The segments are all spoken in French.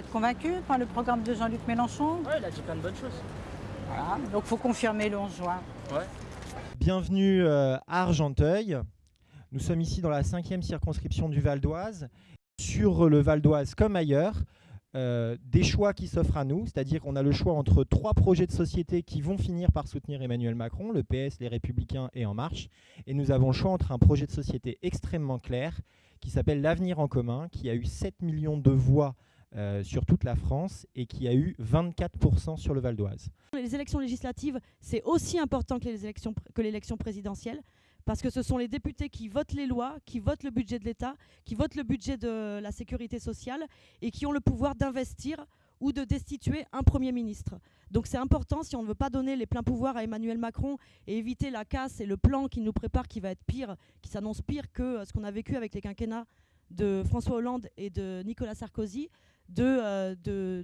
êtes convaincu par le programme de Jean-Luc Mélenchon Oui, il a dit plein de bonnes choses. Voilà, donc il faut confirmer le 11 juin. Ouais. Bienvenue euh, à Argenteuil. Nous sommes ici dans la cinquième circonscription du Val d'Oise. Sur le Val d'Oise comme ailleurs, euh, des choix qui s'offrent à nous, c'est-à-dire qu'on a le choix entre trois projets de société qui vont finir par soutenir Emmanuel Macron, le PS, les Républicains et En Marche. Et nous avons le choix entre un projet de société extrêmement clair qui s'appelle L'Avenir en commun, qui a eu 7 millions de voix euh, sur toute la France et qui a eu 24% sur le Val d'Oise. Les élections législatives, c'est aussi important que les élections que l'élection présidentielle parce que ce sont les députés qui votent les lois, qui votent le budget de l'État, qui votent le budget de la sécurité sociale et qui ont le pouvoir d'investir ou de destituer un Premier ministre. Donc c'est important, si on ne veut pas donner les pleins pouvoirs à Emmanuel Macron et éviter la casse et le plan qui nous prépare qui va être pire, qui s'annonce pire que euh, ce qu'on a vécu avec les quinquennats de François Hollande et de Nicolas Sarkozy, de, euh,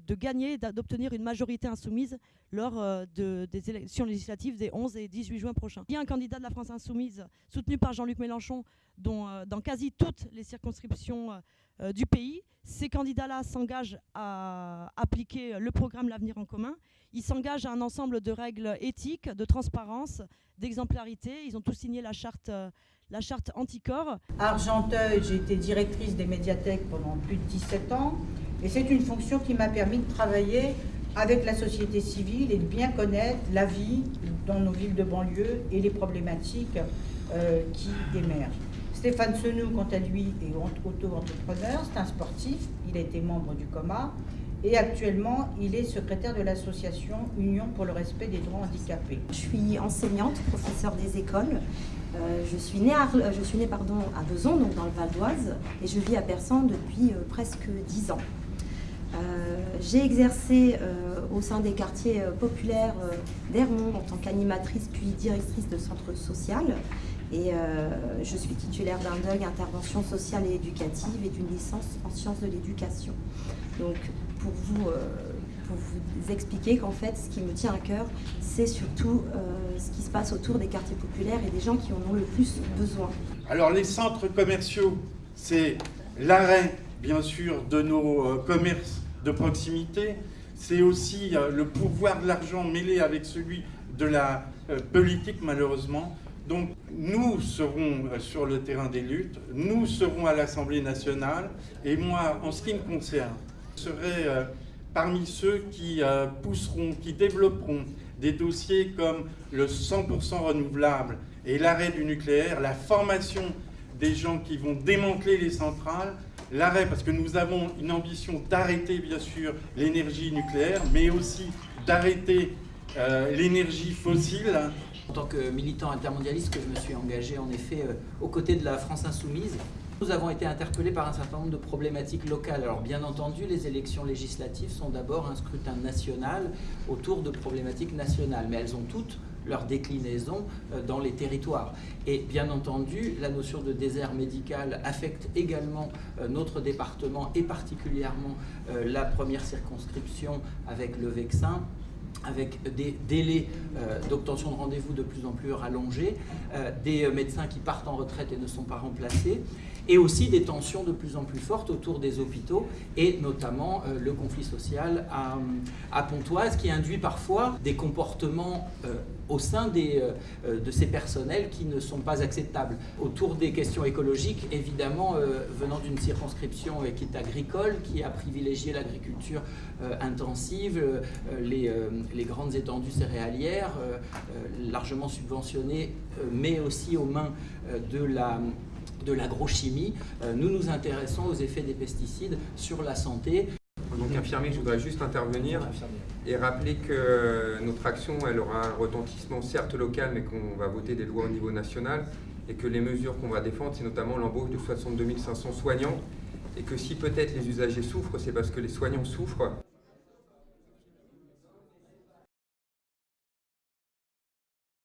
de, gagner, d'obtenir une majorité insoumise lors euh, de, des élections législatives des 11 et 18 juin prochains. Il y a un candidat de la France insoumise soutenu par Jean-Luc Mélenchon dont, euh, dans quasi toutes les circonscriptions du pays. Ces candidats-là s'engagent à appliquer le programme L'avenir en commun. Ils s'engagent à un ensemble de règles éthiques, de transparence, d'exemplarité. Ils ont tous signé la charte, la charte anticorps. Argenteuil, j'ai été directrice des médiathèques pendant plus de 17 ans et c'est une fonction qui m'a permis de travailler avec la société civile et de bien connaître la vie dans nos villes de banlieue et les problématiques euh, qui émergent. Stéphane Senou, quant à lui, est auto-entrepreneur, c'est un sportif, il a été membre du COMA et actuellement il est secrétaire de l'association Union pour le respect des droits handicapés. Je suis enseignante, professeure des écoles. Euh, je suis née, à, je suis née pardon, à Beson, donc dans le Val d'Oise, et je vis à Persan depuis euh, presque 10 ans. Euh, j'ai exercé euh, au sein des quartiers euh, populaires d'Hermont en tant qu'animatrice puis directrice de centre social. Et je suis titulaire d'un DUG intervention sociale et éducative et d'une licence en sciences de l'éducation. Donc pour vous, vous expliquer qu'en fait ce qui me tient à cœur, c'est surtout ce qui se passe autour des quartiers populaires et des gens qui en ont le plus besoin. Alors les centres commerciaux, c'est l'arrêt bien sûr de nos euh, commerces de proximité, c'est aussi euh, le pouvoir de l'argent mêlé avec celui de la euh, politique malheureusement. Donc nous serons sur le terrain des luttes, nous serons à l'Assemblée nationale et moi, en ce qui me concerne, je serai parmi ceux qui pousseront, qui développeront des dossiers comme le 100% renouvelable et l'arrêt du nucléaire, la formation des gens qui vont démanteler les centrales, l'arrêt, parce que nous avons une ambition d'arrêter bien sûr l'énergie nucléaire, mais aussi d'arrêter euh, l'énergie fossile. En tant que militant intermondialiste, que je me suis engagé en effet euh, aux côtés de la France insoumise, nous avons été interpellés par un certain nombre de problématiques locales. Alors bien entendu, les élections législatives sont d'abord un scrutin national autour de problématiques nationales, mais elles ont toutes leur déclinaison euh, dans les territoires. Et bien entendu, la notion de désert médical affecte également euh, notre département et particulièrement euh, la première circonscription avec le Vexin avec des délais euh, d'obtention de rendez-vous de plus en plus rallongés, euh, des euh, médecins qui partent en retraite et ne sont pas remplacés, et aussi des tensions de plus en plus fortes autour des hôpitaux, et notamment le conflit social à, Pontoise, qui induit parfois des comportements au sein des, euh, de ces personnels qui ne sont pas acceptables. Autour des questions écologiques, évidemment, venant d'une circonscription qui est agricole, qui a privilégié l'agriculture intensive, les les grandes étendues céréalières, euh, euh, largement subventionnées, euh, mais aussi aux mains de la de l'agrochimie. Nous nous intéressons aux effets des pesticides sur la santé. Je voudrais juste intervenir et rappeler que notre action, elle aura un retentissement certes local, mais qu'on va voter des lois au niveau national et que les mesures qu'on va défendre, c'est notamment l'embauche de 62 500 soignants et que si peut-être les usagers souffrent, c'est parce que les soignants souffrent